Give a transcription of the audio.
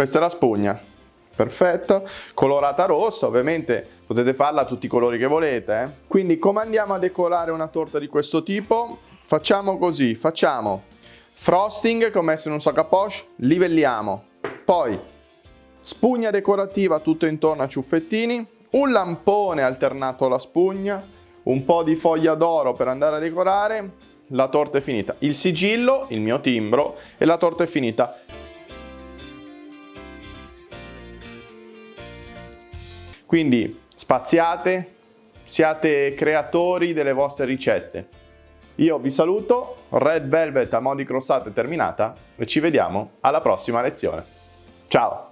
questa è la spugna. Perfetto, colorata rossa, ovviamente potete farla a tutti i colori che volete. Eh? Quindi come andiamo a decorare una torta di questo tipo? Facciamo così, facciamo frosting come se in un sac poche, livelliamo. Poi spugna decorativa tutto intorno a ciuffettini, un lampone alternato alla spugna, un po' di foglia d'oro per andare a decorare, la torta è finita. Il sigillo, il mio timbro e la torta è finita. Quindi spaziate, siate creatori delle vostre ricette. Io vi saluto, Red Velvet a mo' di crostata è terminata e ci vediamo alla prossima lezione. Ciao!